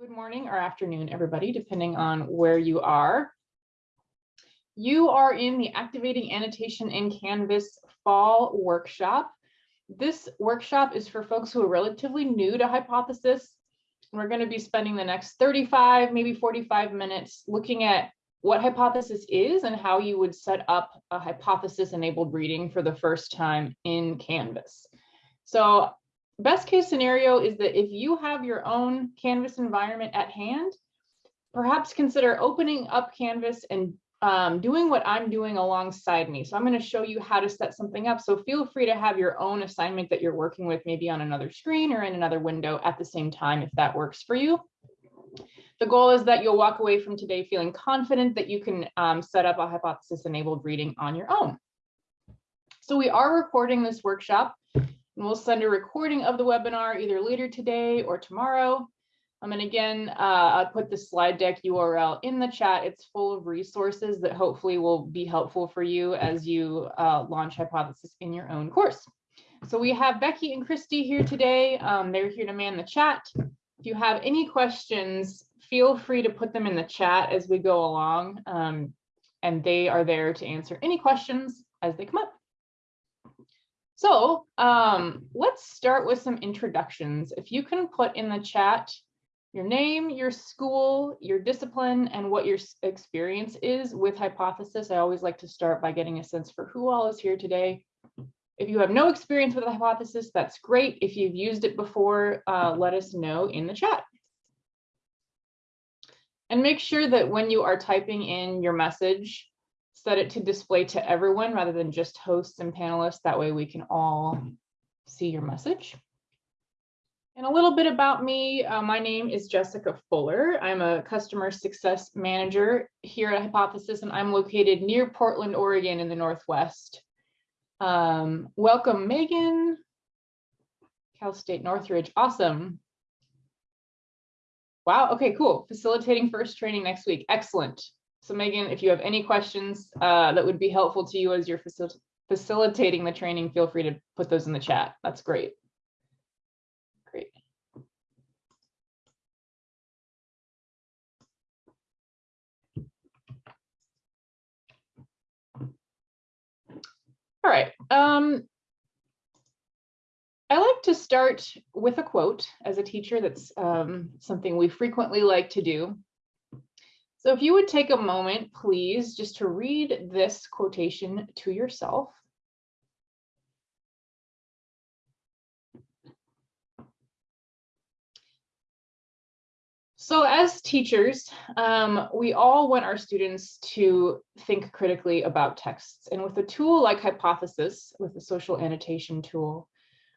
Good morning or afternoon, everybody, depending on where you are. You are in the Activating Annotation in Canvas Fall Workshop. This workshop is for folks who are relatively new to Hypothesis. We're going to be spending the next 35, maybe 45 minutes looking at what Hypothesis is and how you would set up a hypothesis-enabled reading for the first time in Canvas. So best case scenario is that if you have your own Canvas environment at hand, perhaps consider opening up Canvas and um, doing what I'm doing alongside me. So I'm going to show you how to set something up. So feel free to have your own assignment that you're working with maybe on another screen or in another window at the same time if that works for you. The goal is that you'll walk away from today feeling confident that you can um, set up a hypothesis enabled reading on your own. So we are recording this workshop and we'll send a recording of the webinar either later today or tomorrow. Um, and again, uh, I'll put the slide deck URL in the chat. It's full of resources that hopefully will be helpful for you as you uh, launch Hypothesis in your own course. So we have Becky and Christy here today. Um, they're here to man the chat. If you have any questions, feel free to put them in the chat as we go along. Um, and they are there to answer any questions as they come up. So um, let's start with some introductions. If you can put in the chat your name, your school, your discipline, and what your experience is with Hypothesis. I always like to start by getting a sense for who all is here today. If you have no experience with Hypothesis, that's great. If you've used it before, uh, let us know in the chat. And make sure that when you are typing in your message, set it to display to everyone rather than just hosts and panelists. That way we can all see your message. And a little bit about me, uh, my name is Jessica Fuller. I'm a customer success manager here at Hypothesis, and I'm located near Portland, Oregon in the Northwest. Um, welcome, Megan. Cal State Northridge, awesome. Wow, okay, cool. Facilitating first training next week, excellent. So Megan, if you have any questions uh, that would be helpful to you as you're facil facilitating the training, feel free to put those in the chat. That's great. Great. All right. Um, I like to start with a quote as a teacher. That's um, something we frequently like to do. So if you would take a moment, please, just to read this quotation to yourself. So as teachers, um, we all want our students to think critically about texts. And with a tool like Hypothesis, with the social annotation tool,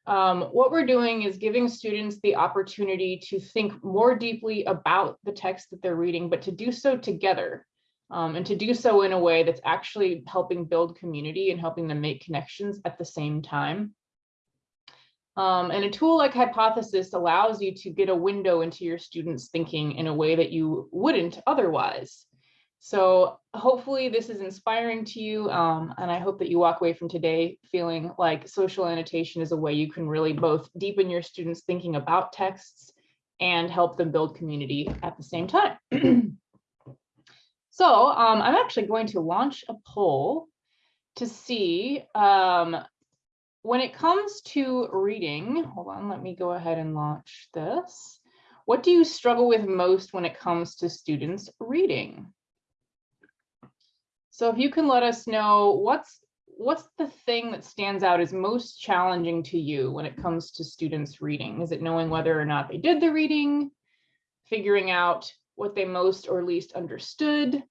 um, what we're doing is giving students the opportunity to think more deeply about the text that they're reading, but to do so together um, and to do so in a way that's actually helping build community and helping them make connections at the same time. Um, and a tool like Hypothesis allows you to get a window into your students' thinking in a way that you wouldn't otherwise. So hopefully this is inspiring to you, um, and I hope that you walk away from today feeling like social annotation is a way you can really both deepen your students thinking about texts and help them build community at the same time. so um, I'm actually going to launch a poll to see um, when it comes to reading, hold on, let me go ahead and launch this. What do you struggle with most when it comes to students reading? So if you can let us know what's what's the thing that stands out as most challenging to you when it comes to students reading? Is it knowing whether or not they did the reading, figuring out what they most or least understood,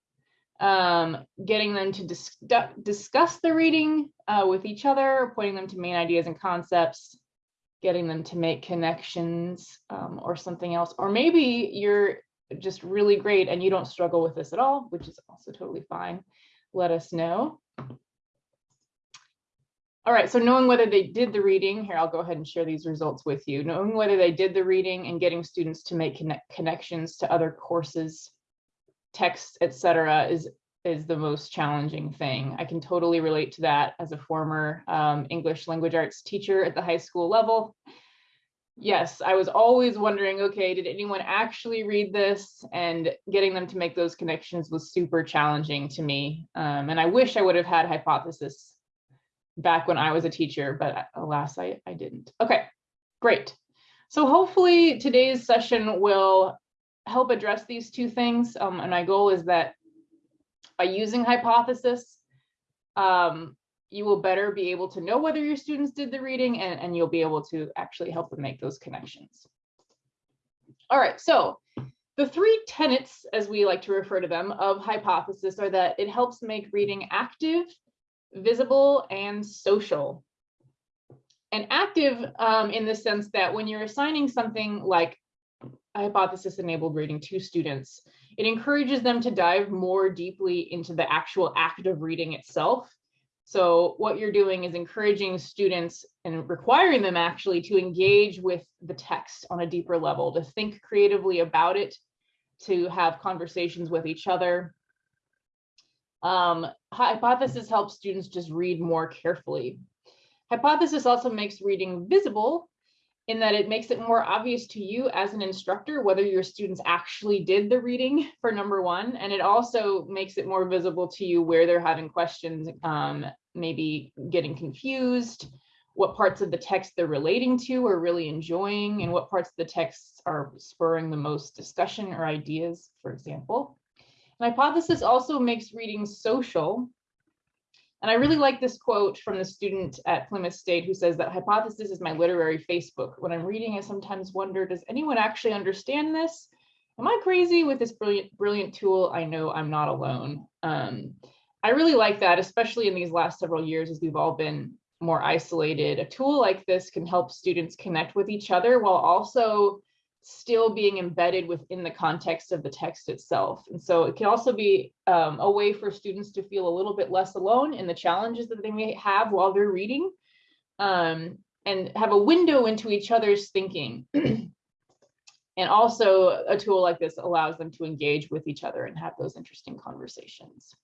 um, getting them to dis discuss the reading uh, with each other, pointing them to main ideas and concepts, getting them to make connections um, or something else. Or maybe you're just really great and you don't struggle with this at all, which is also totally fine let us know. All right, so knowing whether they did the reading, here I'll go ahead and share these results with you. Knowing whether they did the reading and getting students to make connect connections to other courses, texts, etc., is is the most challenging thing. I can totally relate to that as a former um, English language arts teacher at the high school level. Yes, I was always wondering, okay, did anyone actually read this? And getting them to make those connections was super challenging to me. Um, and I wish I would have had hypothesis back when I was a teacher, but alas, I, I didn't. Okay, great. So hopefully today's session will help address these two things. Um, and my goal is that by using hypothesis, um, you will better be able to know whether your students did the reading and, and you'll be able to actually help them make those connections. All right, so the three tenets, as we like to refer to them, of hypothesis are that it helps make reading active, visible, and social. And active um, in the sense that when you're assigning something like a hypothesis-enabled reading to students, it encourages them to dive more deeply into the actual act of reading itself so what you're doing is encouraging students and requiring them actually to engage with the text on a deeper level, to think creatively about it, to have conversations with each other. Um, hypothesis helps students just read more carefully. Hypothesis also makes reading visible in that it makes it more obvious to you as an instructor whether your students actually did the reading for number one, and it also makes it more visible to you where they're having questions, um, maybe getting confused, what parts of the text they're relating to or really enjoying, and what parts of the text are spurring the most discussion or ideas, for example. An hypothesis also makes reading social and I really like this quote from the student at Plymouth State who says that hypothesis is my literary Facebook. When I'm reading, I sometimes wonder, does anyone actually understand this? Am I crazy with this brilliant, brilliant tool? I know I'm not alone. Um, I really like that, especially in these last several years as we've all been more isolated. A tool like this can help students connect with each other while also still being embedded within the context of the text itself. And so it can also be um, a way for students to feel a little bit less alone in the challenges that they may have while they're reading um, and have a window into each other's thinking. and also a tool like this allows them to engage with each other and have those interesting conversations.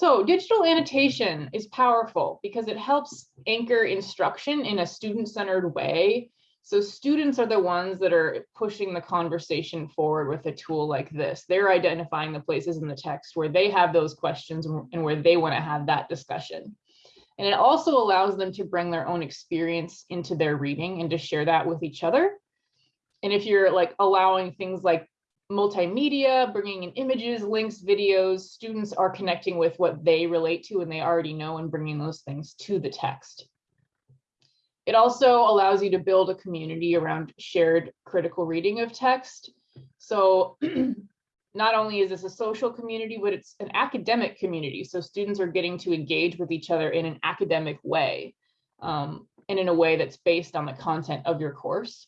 So digital annotation is powerful because it helps anchor instruction in a student-centered way so students are the ones that are pushing the conversation forward with a tool like this. They're identifying the places in the text where they have those questions and where they want to have that discussion. And it also allows them to bring their own experience into their reading and to share that with each other. And if you're like allowing things like multimedia, bringing in images, links, videos, students are connecting with what they relate to and they already know and bringing those things to the text. It also allows you to build a community around shared critical reading of text. So not only is this a social community, but it's an academic community. So students are getting to engage with each other in an academic way um, and in a way that's based on the content of your course.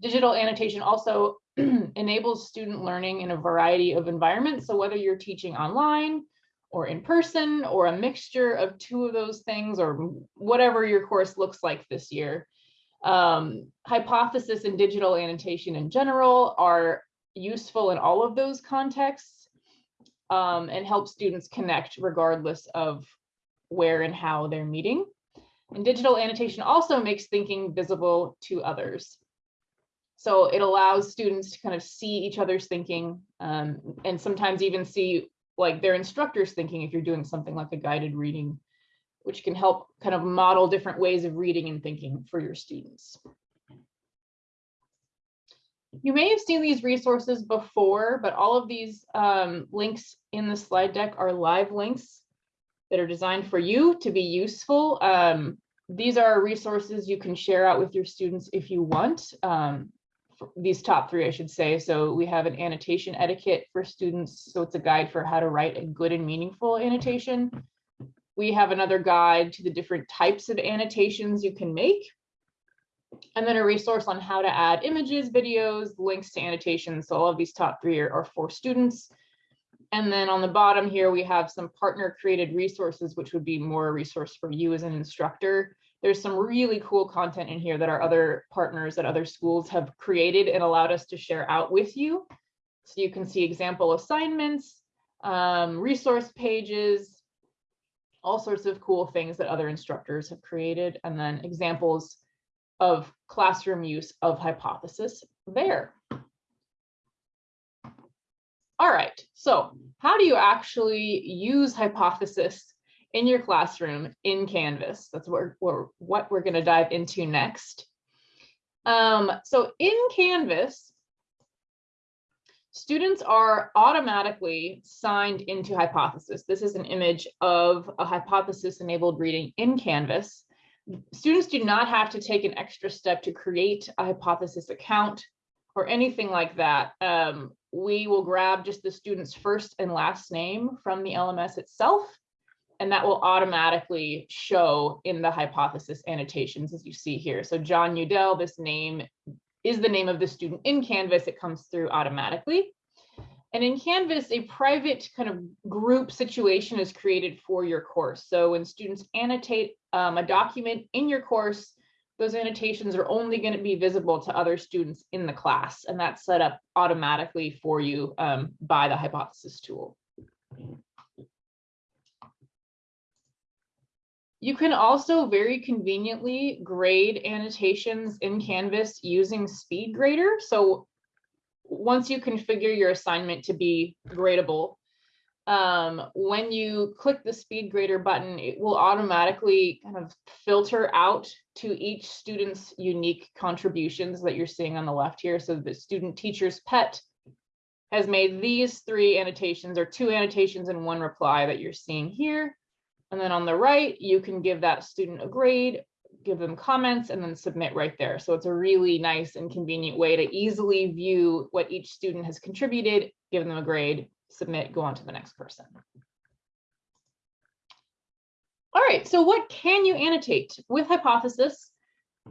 Digital annotation also enables student learning in a variety of environments. So whether you're teaching online, or in person or a mixture of two of those things or whatever your course looks like this year. Um, hypothesis and digital annotation in general are useful in all of those contexts um, and help students connect regardless of where and how they're meeting. And digital annotation also makes thinking visible to others. So it allows students to kind of see each other's thinking um, and sometimes even see like their instructors thinking if you're doing something like a guided reading, which can help kind of model different ways of reading and thinking for your students. You may have seen these resources before, but all of these um, links in the slide deck are live links that are designed for you to be useful. Um, these are resources you can share out with your students if you want. Um, these top three, I should say. So we have an annotation etiquette for students. So it's a guide for how to write a good and meaningful annotation. We have another guide to the different types of annotations you can make. And then a resource on how to add images, videos, links to annotations. So all of these top three are, are for students. And then on the bottom here, we have some partner created resources, which would be more a resource for you as an instructor there's some really cool content in here that our other partners at other schools have created and allowed us to share out with you. So you can see example assignments, um, resource pages, all sorts of cool things that other instructors have created, and then examples of classroom use of hypothesis there. All right, so how do you actually use hypothesis in your classroom in Canvas? That's what we're, what we're going to dive into next. Um, so in Canvas, students are automatically signed into hypothesis. This is an image of a hypothesis enabled reading in Canvas. Students do not have to take an extra step to create a hypothesis account or anything like that. Um, we will grab just the student's first and last name from the LMS itself, and that will automatically show in the hypothesis annotations as you see here. So Jon Udell, this name is the name of the student in Canvas. It comes through automatically. And in Canvas, a private kind of group situation is created for your course. So when students annotate um, a document in your course, those annotations are only going to be visible to other students in the class, and that's set up automatically for you um, by the hypothesis tool. You can also very conveniently grade annotations in Canvas using SpeedGrader. So once you configure your assignment to be gradable, um, when you click the SpeedGrader button, it will automatically kind of filter out to each student's unique contributions that you're seeing on the left here. So the student teacher's pet has made these three annotations or two annotations and one reply that you're seeing here. And then on the right, you can give that student a grade, give them comments, and then submit right there. So it's a really nice and convenient way to easily view what each student has contributed, give them a grade, submit, go on to the next person. All right, so what can you annotate? With Hypothesis,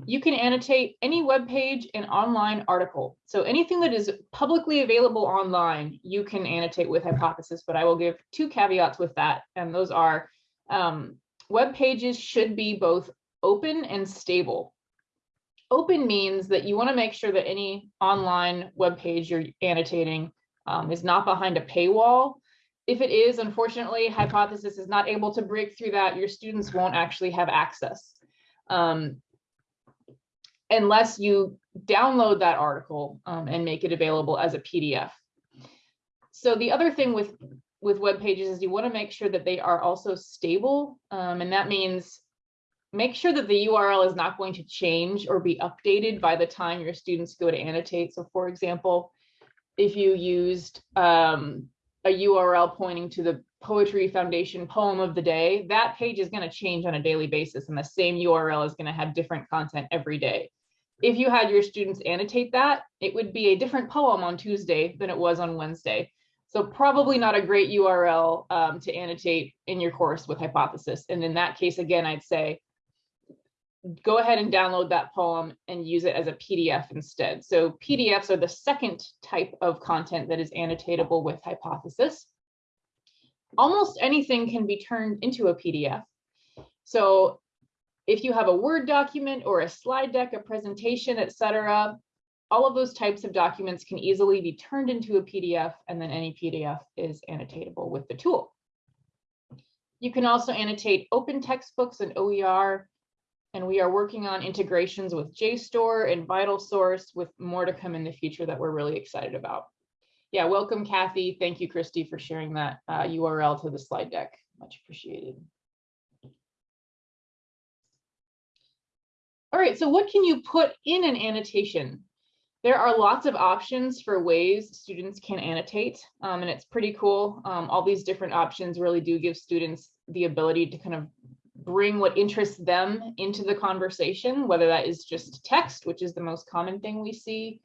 you can annotate any web page and online article. So anything that is publicly available online, you can annotate with Hypothesis, but I will give two caveats with that. And those are um, web pages should be both open and stable. Open means that you want to make sure that any online web page you're annotating um, is not behind a paywall. If it is, unfortunately, Hypothesis is not able to break through that. Your students won't actually have access um, unless you download that article um, and make it available as a PDF. So the other thing with with web pages is you want to make sure that they are also stable, um, and that means make sure that the URL is not going to change or be updated by the time your students go to annotate. So for example, if you used um, a URL pointing to the Poetry Foundation poem of the day, that page is going to change on a daily basis and the same URL is going to have different content every day. If you had your students annotate that, it would be a different poem on Tuesday than it was on Wednesday. So probably not a great URL um, to annotate in your course with Hypothesis. And in that case, again, I'd say go ahead and download that poem and use it as a PDF instead. So PDFs are the second type of content that is annotatable with Hypothesis. Almost anything can be turned into a PDF. So if you have a Word document or a slide deck, a presentation, etc., all of those types of documents can easily be turned into a PDF and then any PDF is annotatable with the tool. You can also annotate open textbooks and OER and we are working on integrations with JSTOR and VitalSource with more to come in the future that we're really excited about. Yeah, welcome, Kathy. Thank you, Christy, for sharing that uh, URL to the slide deck. Much appreciated. All right, so what can you put in an annotation? There are lots of options for ways students can annotate, um, and it's pretty cool. Um, all these different options really do give students the ability to kind of bring what interests them into the conversation, whether that is just text, which is the most common thing we see,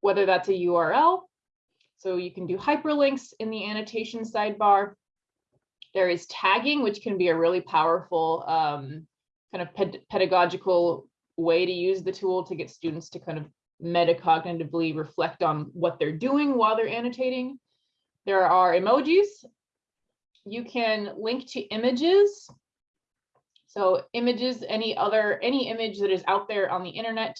whether that's a URL. So you can do hyperlinks in the annotation sidebar. There is tagging, which can be a really powerful um, kind of ped pedagogical way to use the tool to get students to kind of metacognitively reflect on what they're doing while they're annotating. There are emojis. You can link to images so images, any other, any image that is out there on the internet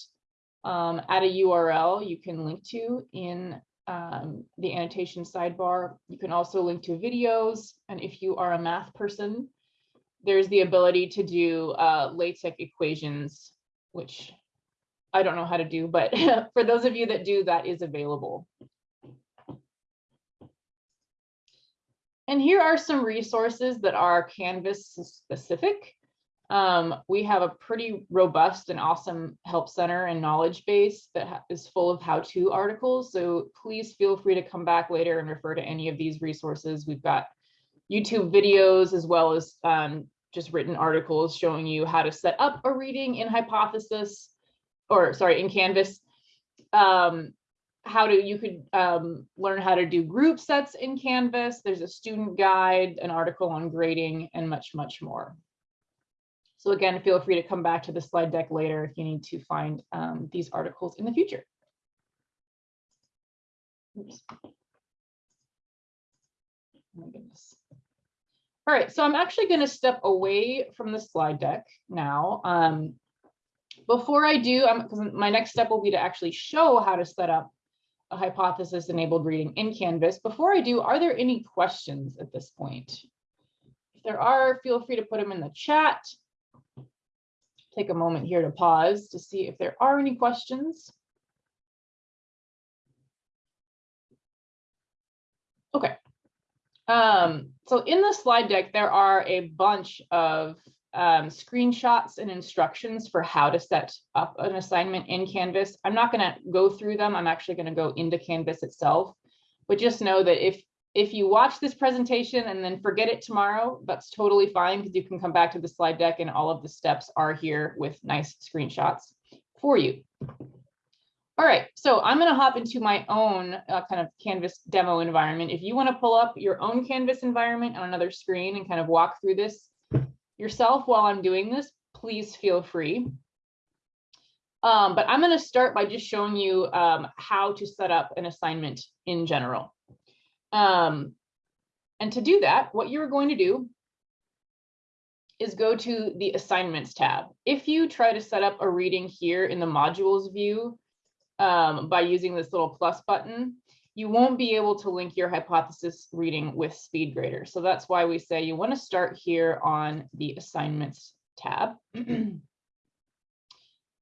um, at a URL you can link to in um, the annotation sidebar. You can also link to videos. And if you are a math person, there's the ability to do uh, LaTeX equations, which I don't know how to do, but for those of you that do, that is available. And here are some resources that are Canvas specific. Um, we have a pretty robust and awesome help center and knowledge base that is full of how-to articles. So please feel free to come back later and refer to any of these resources. We've got YouTube videos as well as um, just written articles showing you how to set up a reading in Hypothesis, or sorry, in Canvas. Um, how to, you could um, learn how to do group sets in Canvas. There's a student guide, an article on grading, and much, much more. So again, feel free to come back to the slide deck later if you need to find um, these articles in the future. Oops. Oh my goodness. All right, so I'm actually going to step away from the slide deck now. Um, before I do, because my next step will be to actually show how to set up a hypothesis enabled reading in Canvas. Before I do, are there any questions at this point? If there are, feel free to put them in the chat take a moment here to pause to see if there are any questions. Okay. Um, so in the slide deck, there are a bunch of um, screenshots and instructions for how to set up an assignment in Canvas. I'm not going to go through them. I'm actually going to go into Canvas itself. But just know that if if you watch this presentation and then forget it tomorrow, that's totally fine because you can come back to the slide deck and all of the steps are here with nice screenshots for you. All right, so I'm going to hop into my own uh, kind of Canvas demo environment. If you want to pull up your own Canvas environment on another screen and kind of walk through this yourself while I'm doing this, please feel free. Um, but I'm going to start by just showing you um, how to set up an assignment in general. Um, and to do that, what you're going to do is go to the assignments tab. If you try to set up a reading here in the modules view um, by using this little plus button, you won't be able to link your hypothesis reading with SpeedGrader. So that's why we say you want to start here on the assignments tab.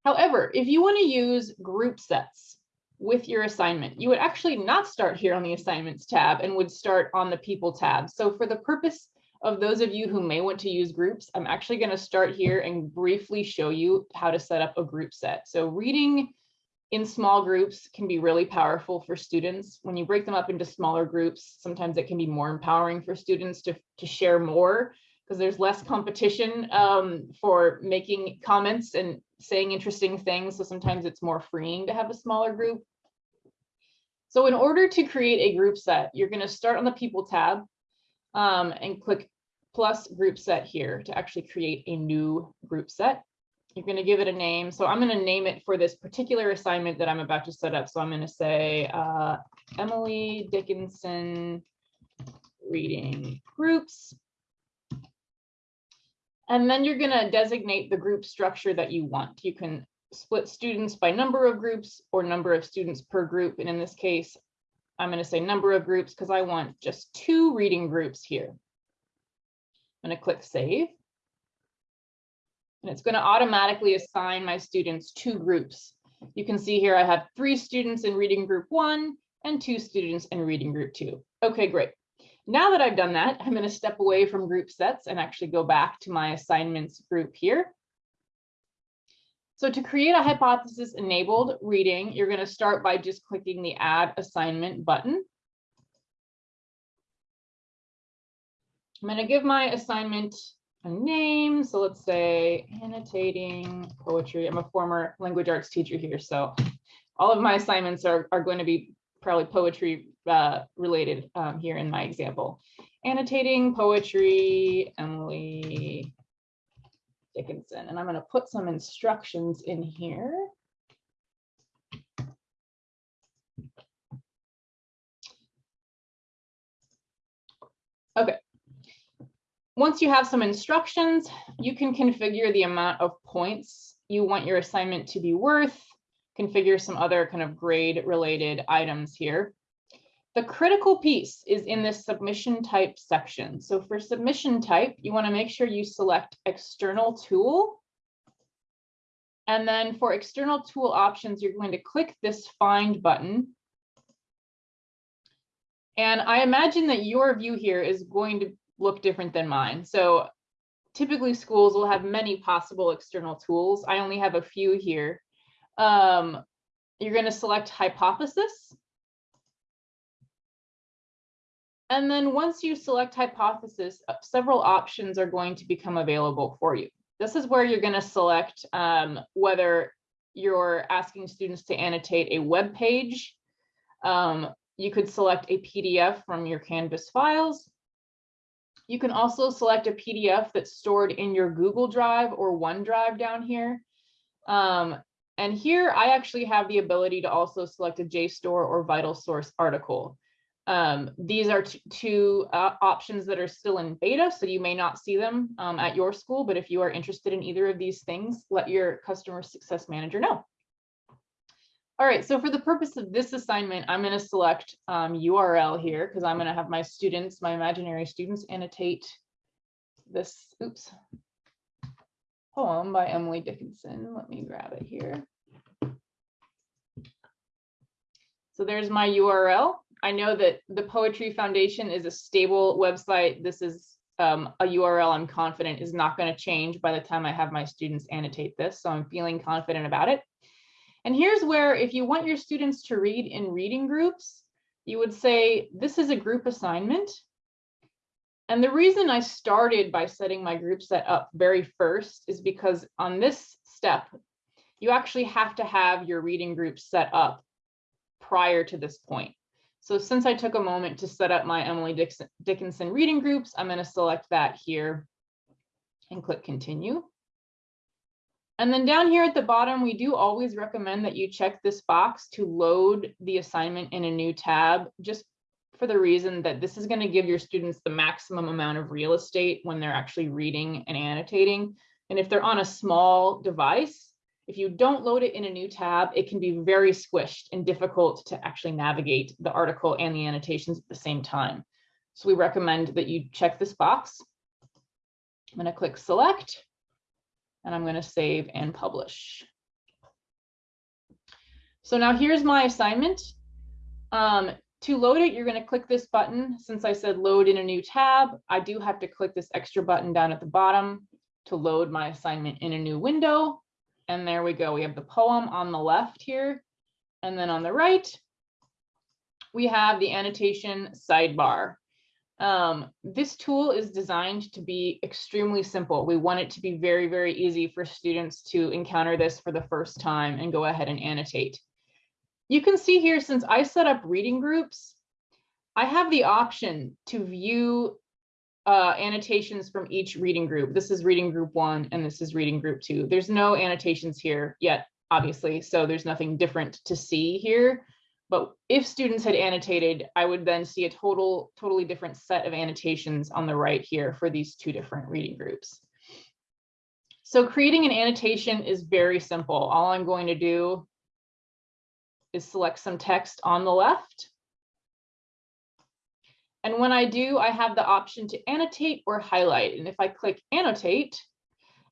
However, if you want to use group sets, with your assignment. You would actually not start here on the assignments tab and would start on the people tab. So for the purpose of those of you who may want to use groups, I'm actually going to start here and briefly show you how to set up a group set. So reading in small groups can be really powerful for students. When you break them up into smaller groups, sometimes it can be more empowering for students to, to share more because there's less competition um, for making comments and saying interesting things. So sometimes it's more freeing to have a smaller group. So in order to create a group set, you're going to start on the people tab um, and click plus group set here to actually create a new group set. You're going to give it a name. So I'm going to name it for this particular assignment that I'm about to set up. So I'm going to say uh, Emily Dickinson reading groups. And then you're going to designate the group structure that you want. You can split students by number of groups or number of students per group. And in this case, I'm going to say number of groups because I want just two reading groups here. I'm going to click save. And it's going to automatically assign my students two groups. You can see here I have three students in reading group one and two students in reading group two. Okay, great. Now that I've done that, I'm going to step away from group sets and actually go back to my assignments group here. So to create a hypothesis enabled reading, you're going to start by just clicking the add assignment button. I'm going to give my assignment a name. So let's say annotating poetry. I'm a former language arts teacher here. So all of my assignments are, are going to be probably poetry uh, related um, here in my example. Annotating poetry, Emily Dickinson. And I'm going to put some instructions in here. Okay. Once you have some instructions, you can configure the amount of points you want your assignment to be worth, configure some other kind of grade related items here. The critical piece is in this submission type section. So for submission type, you want to make sure you select external tool. And then for external tool options, you're going to click this find button. And I imagine that your view here is going to look different than mine. So typically schools will have many possible external tools. I only have a few here. Um, you're going to select hypothesis. And then once you select hypothesis, uh, several options are going to become available for you. This is where you're going to select um, whether you're asking students to annotate a web page. Um, you could select a PDF from your Canvas files. You can also select a PDF that's stored in your Google Drive or OneDrive down here. Um, and here I actually have the ability to also select a JSTOR or VitalSource article. Um, these are two uh, options that are still in beta, so you may not see them um, at your school, but if you are interested in either of these things, let your customer success manager know. All right, so for the purpose of this assignment, I'm going to select um, URL here because I'm going to have my students, my imaginary students, annotate this, oops, poem by Emily Dickinson. Let me grab it here. So there's my URL. I know that the Poetry Foundation is a stable website. This is um, a URL I'm confident is not going to change by the time I have my students annotate this. So I'm feeling confident about it. And here's where if you want your students to read in reading groups, you would say this is a group assignment. And the reason I started by setting my group set up very first is because on this step, you actually have to have your reading group set up prior to this point. So since I took a moment to set up my Emily Dickinson reading groups, I'm going to select that here and click continue. And then down here at the bottom, we do always recommend that you check this box to load the assignment in a new tab, just for the reason that this is going to give your students the maximum amount of real estate when they're actually reading and annotating. And if they're on a small device, if you don't load it in a new tab, it can be very squished and difficult to actually navigate the article and the annotations at the same time. So we recommend that you check this box. I'm going to click select and I'm going to save and publish. So now here's my assignment. Um, to load it, you're going to click this button. Since I said load in a new tab, I do have to click this extra button down at the bottom to load my assignment in a new window. And there we go. We have the poem on the left here. And then on the right, we have the annotation sidebar. Um, this tool is designed to be extremely simple. We want it to be very, very easy for students to encounter this for the first time and go ahead and annotate. You can see here, since I set up reading groups, I have the option to view uh, annotations from each reading group. This is reading group one and this is reading group two. There's no annotations here yet, obviously, so there's nothing different to see here. But if students had annotated, I would then see a total, totally different set of annotations on the right here for these two different reading groups. So creating an annotation is very simple. All I'm going to do is select some text on the left and when I do, I have the option to annotate or highlight. And if I click annotate,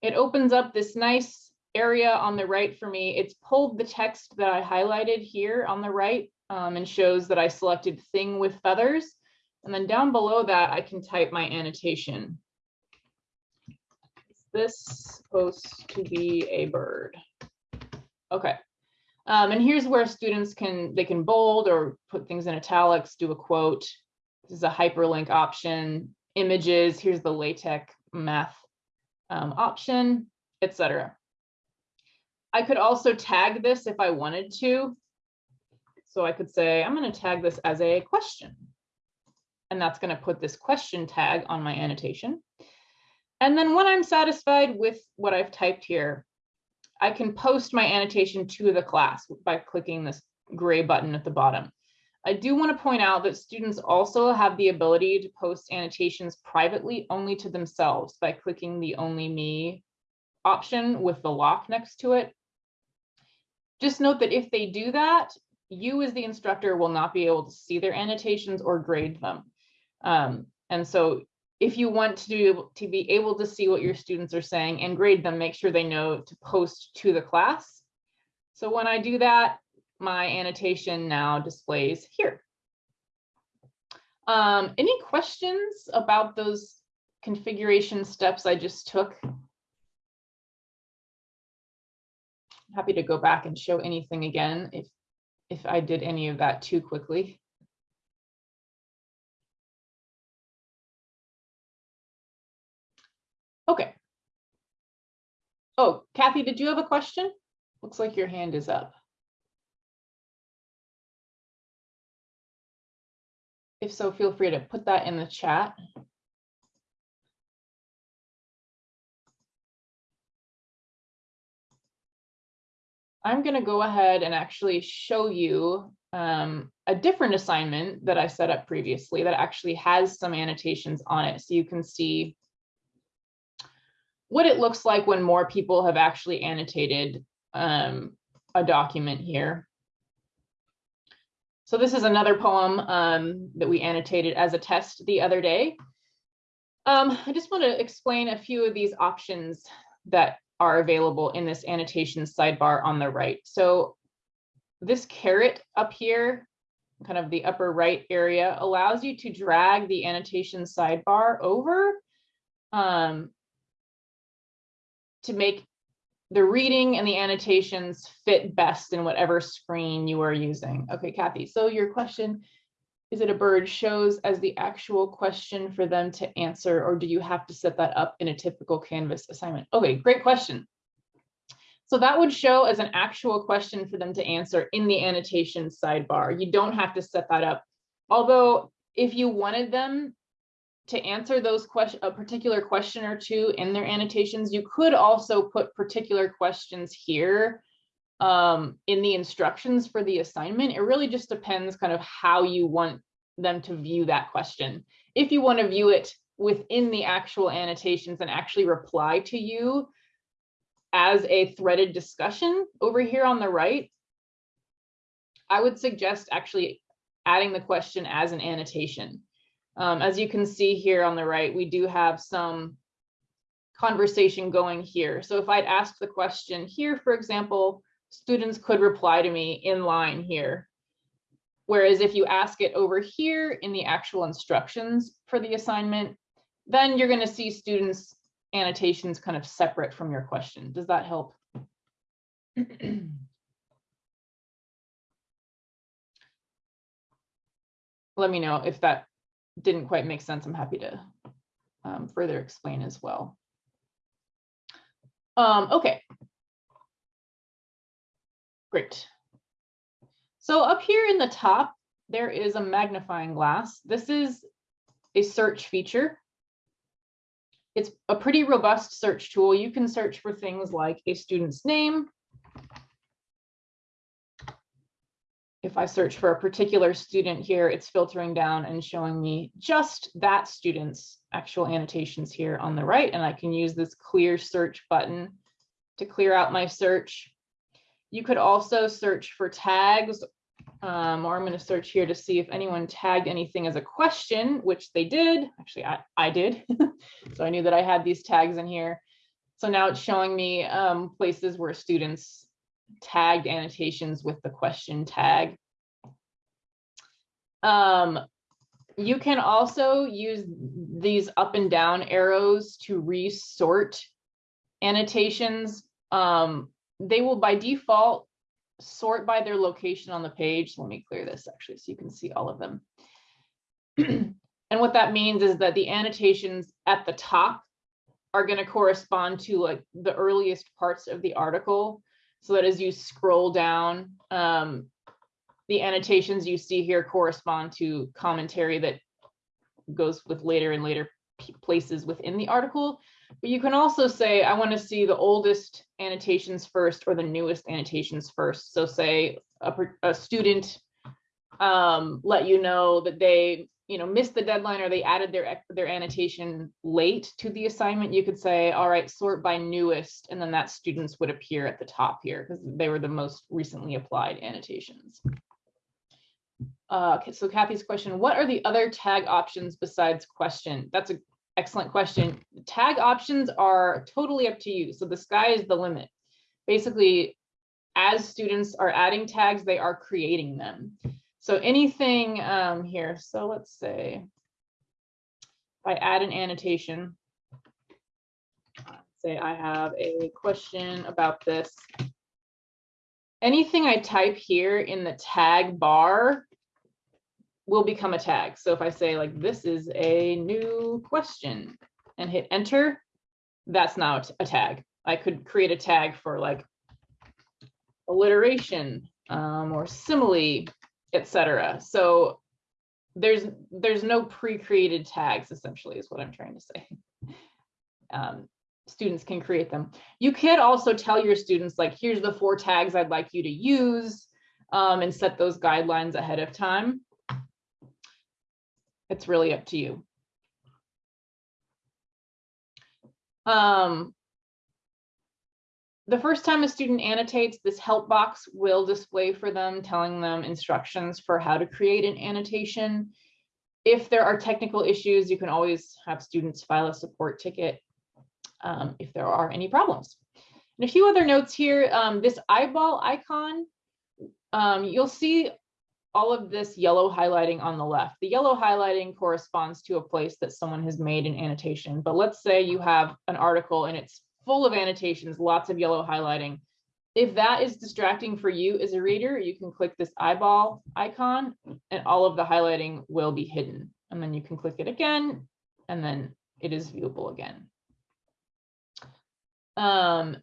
it opens up this nice area on the right for me. It's pulled the text that I highlighted here on the right um, and shows that I selected thing with feathers. And then down below that, I can type my annotation. Is this supposed to be a bird? Okay. Um, and here's where students can, they can bold or put things in italics, do a quote, this is a hyperlink option, images, here's the LaTeX math um, option, etc. I could also tag this if I wanted to. So I could say, I'm going to tag this as a question. And that's going to put this question tag on my annotation. And then when I'm satisfied with what I've typed here, I can post my annotation to the class by clicking this gray button at the bottom. I do want to point out that students also have the ability to post annotations privately only to themselves by clicking the only me option with the lock next to it. Just note that if they do that, you as the instructor will not be able to see their annotations or grade them. Um, and so if you want to, do, to be able to see what your students are saying and grade them, make sure they know to post to the class. So when I do that, my annotation now displays here. Um, any questions about those configuration steps I just took? Happy to go back and show anything again if if I did any of that too quickly. Okay. Oh, Kathy, did you have a question? Looks like your hand is up. If so, feel free to put that in the chat. I'm going to go ahead and actually show you um, a different assignment that I set up previously that actually has some annotations on it. So you can see what it looks like when more people have actually annotated um, a document here. So this is another poem um, that we annotated as a test the other day. Um, I just want to explain a few of these options that are available in this annotation sidebar on the right. So this caret up here, kind of the upper right area, allows you to drag the annotation sidebar over um, to make the reading and the annotations fit best in whatever screen you are using. Okay, Kathy, so your question is it a bird shows as the actual question for them to answer, or do you have to set that up in a typical Canvas assignment? Okay, great question. So that would show as an actual question for them to answer in the annotation sidebar. You don't have to set that up. Although if you wanted them to answer those question, a particular question or two in their annotations, you could also put particular questions here um, in the instructions for the assignment. It really just depends kind of how you want them to view that question. If you want to view it within the actual annotations and actually reply to you as a threaded discussion over here on the right, I would suggest actually adding the question as an annotation. Um, as you can see here on the right, we do have some conversation going here. So if I'd asked the question here, for example, students could reply to me in line here. Whereas if you ask it over here in the actual instructions for the assignment, then you're going to see students annotations kind of separate from your question. Does that help? Let me know if that didn't quite make sense. I'm happy to um, further explain as well. Um, okay, Great. So up here in the top, there is a magnifying glass. This is a search feature. It's a pretty robust search tool. You can search for things like a student's name. If I search for a particular student here, it's filtering down and showing me just that student's actual annotations here on the right. And I can use this clear search button to clear out my search. You could also search for tags, um, or I'm going to search here to see if anyone tagged anything as a question, which they did. Actually, I, I did. so I knew that I had these tags in here. So now it's showing me um, places where students tagged annotations with the question tag. Um, you can also use these up and down arrows to resort annotations. Um, they will by default sort by their location on the page. Let me clear this actually so you can see all of them. and what that means is that the annotations at the top are going to correspond to like the earliest parts of the article so that as you scroll down um, the annotations you see here correspond to commentary that goes with later and later places within the article but you can also say, I want to see the oldest annotations first or the newest annotations first. So say a, a student um, let you know that they you know missed the deadline or they added their their annotation late to the assignment you could say all right sort by newest and then that students would appear at the top here because they were the most recently applied annotations uh, okay, so Kathy's question, what are the other tag options besides question? That's an excellent question. Tag options are totally up to you. So the sky is the limit. Basically, as students are adding tags, they are creating them. So anything um, here, so let's say if I add an annotation, say I have a question about this. Anything I type here in the tag bar will become a tag. So if I say like, this is a new question and hit enter, that's now a tag. I could create a tag for like alliteration um, or simile, etc. So there's there's no pre-created tags essentially is what I'm trying to say. Um, students can create them. You could also tell your students like, here's the four tags I'd like you to use um, and set those guidelines ahead of time. It's really up to you. Um, the first time a student annotates, this help box will display for them, telling them instructions for how to create an annotation. If there are technical issues, you can always have students file a support ticket um, if there are any problems. And a few other notes here, um, this eyeball icon, um, you'll see all of this yellow highlighting on the left. The yellow highlighting corresponds to a place that someone has made an annotation. But let's say you have an article and it's full of annotations, lots of yellow highlighting. If that is distracting for you as a reader, you can click this eyeball icon and all of the highlighting will be hidden. And then you can click it again and then it is viewable again. Um,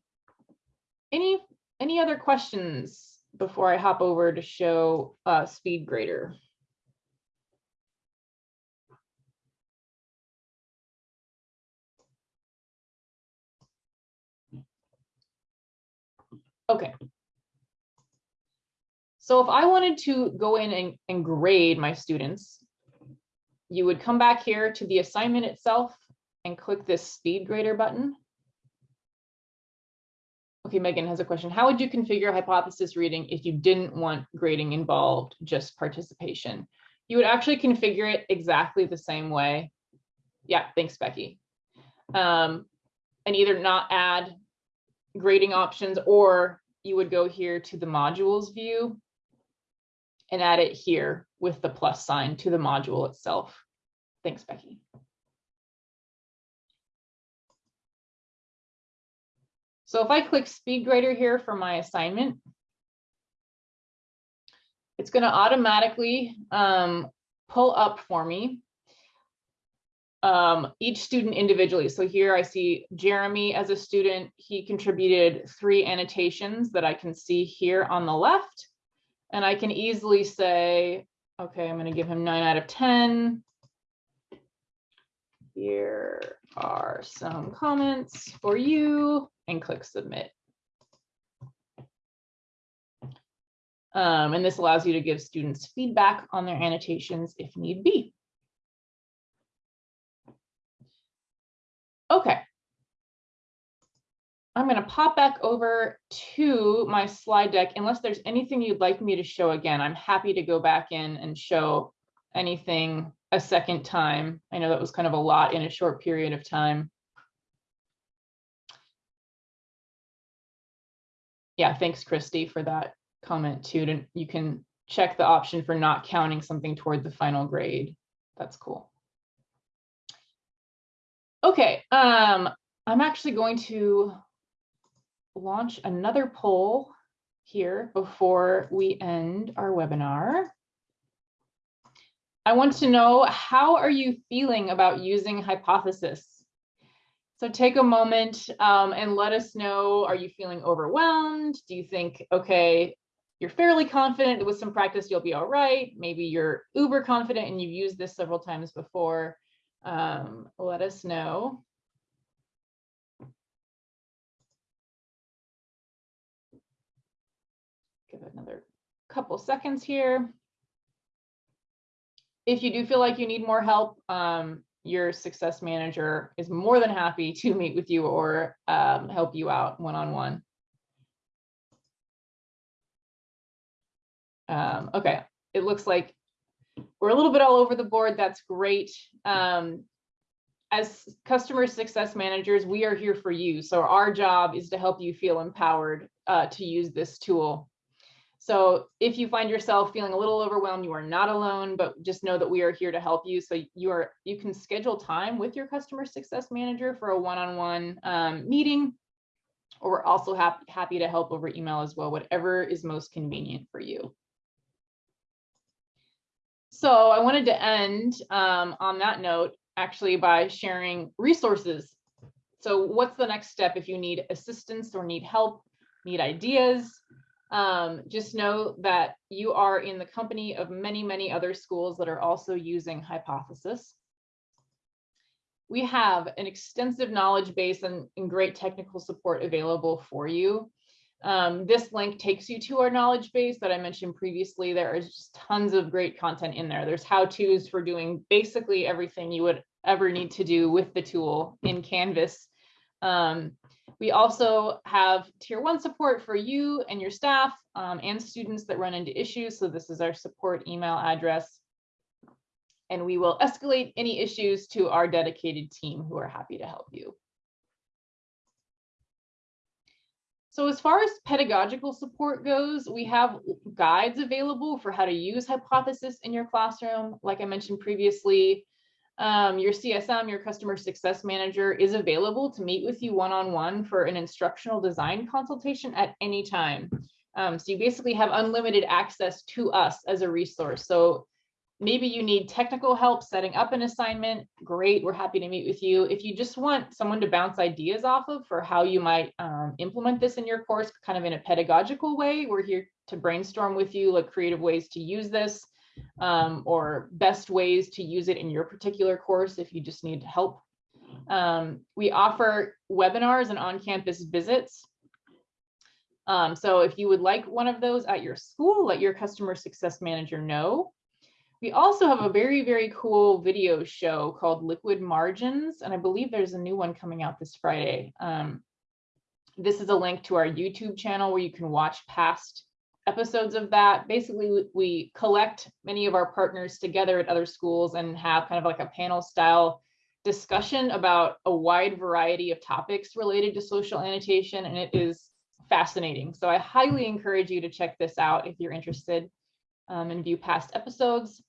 any, any other questions before I hop over to show uh, SpeedGrader? Okay. So if I wanted to go in and, and grade my students, you would come back here to the assignment itself and click this speed grader button. Okay, Megan has a question. How would you configure hypothesis reading if you didn't want grading involved, just participation? You would actually configure it exactly the same way. Yeah, thanks, Becky. Um, and either not add grading options, or you would go here to the modules view and add it here with the plus sign to the module itself. Thanks, Becky. So if I click SpeedGrader here for my assignment, it's going to automatically um, pull up for me um, each student individually. So here I see Jeremy as a student, he contributed three annotations that I can see here on the left. And I can easily say, okay, I'm going to give him nine out of 10. Here are some comments for you and click submit. Um, and this allows you to give students feedback on their annotations if need be. Okay. I'm going to pop back over to my slide deck. Unless there's anything you'd like me to show again, I'm happy to go back in and show anything a second time. I know that was kind of a lot in a short period of time. Yeah, thanks, Christy, for that comment too. And you can check the option for not counting something toward the final grade. That's cool. Okay, um, I'm actually going to launch another poll here before we end our webinar. I want to know, how are you feeling about using Hypothesis? So take a moment um, and let us know, are you feeling overwhelmed? Do you think, okay, you're fairly confident with some practice, you'll be all right. Maybe you're uber confident and you've used this several times before um, let us know. Give it another couple seconds here. If you do feel like you need more help, um, your success manager is more than happy to meet with you or um, help you out one-on-one. -on -one. um, okay, it looks like we're a little bit all over the board. That's great. Um, as customer success managers, we are here for you. So our job is to help you feel empowered uh, to use this tool. So if you find yourself feeling a little overwhelmed, you are not alone, but just know that we are here to help you. So you are you can schedule time with your customer success manager for a one-on-one -on -one, um, meeting, or we're also happy, happy to help over email as well, whatever is most convenient for you. So I wanted to end um, on that note actually by sharing resources. So what's the next step if you need assistance or need help, need ideas? Um, just know that you are in the company of many, many other schools that are also using Hypothesis. We have an extensive knowledge base and, and great technical support available for you. Um, this link takes you to our knowledge base that I mentioned previously. There is just tons of great content in there. There's how-tos for doing basically everything you would ever need to do with the tool in Canvas. Um, we also have tier one support for you and your staff um, and students that run into issues. So this is our support email address. And we will escalate any issues to our dedicated team who are happy to help you. So as far as pedagogical support goes, we have guides available for how to use Hypothesis in your classroom. Like I mentioned previously, um, your CSM, your customer success manager is available to meet with you one-on-one -on -one for an instructional design consultation at any time. Um, so you basically have unlimited access to us as a resource. So maybe you need technical help setting up an assignment, great, we're happy to meet with you. If you just want someone to bounce ideas off of for how you might um, implement this in your course, kind of in a pedagogical way, we're here to brainstorm with you like creative ways to use this um, or best ways to use it in your particular course if you just need help. Um, we offer webinars and on-campus visits. Um, so if you would like one of those at your school, let your customer success manager know. We also have a very, very cool video show called Liquid Margins, and I believe there's a new one coming out this Friday. Um, this is a link to our YouTube channel where you can watch past episodes of that. Basically, we collect many of our partners together at other schools and have kind of like a panel style discussion about a wide variety of topics related to social annotation, and it is fascinating. So I highly encourage you to check this out if you're interested um, and view past episodes.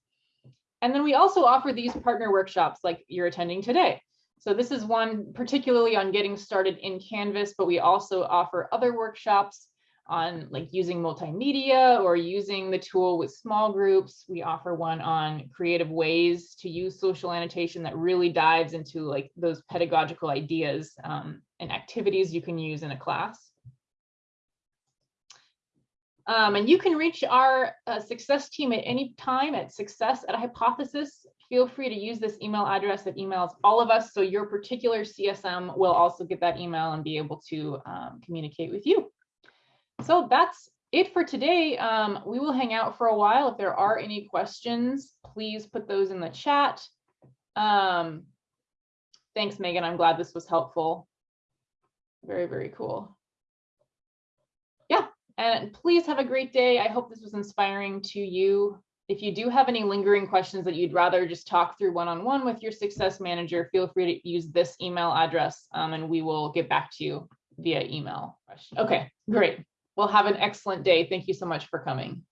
And then we also offer these partner workshops like you're attending today. So this is one particularly on getting started in Canvas, but we also offer other workshops on like using multimedia or using the tool with small groups. We offer one on creative ways to use social annotation that really dives into like those pedagogical ideas um, and activities you can use in a class. Um, and you can reach our uh, success team at any time at success at hypothesis. Feel free to use this email address that emails all of us. So your particular CSM will also get that email and be able to um, communicate with you. So that's it for today. Um, we will hang out for a while. If there are any questions, please put those in the chat. Um, thanks, Megan. I'm glad this was helpful. Very, very cool. Yeah, and please have a great day. I hope this was inspiring to you. If you do have any lingering questions that you'd rather just talk through one-on-one -on -one with your success manager, feel free to use this email address um, and we will get back to you via email. Okay, great. Well, have an excellent day. Thank you so much for coming.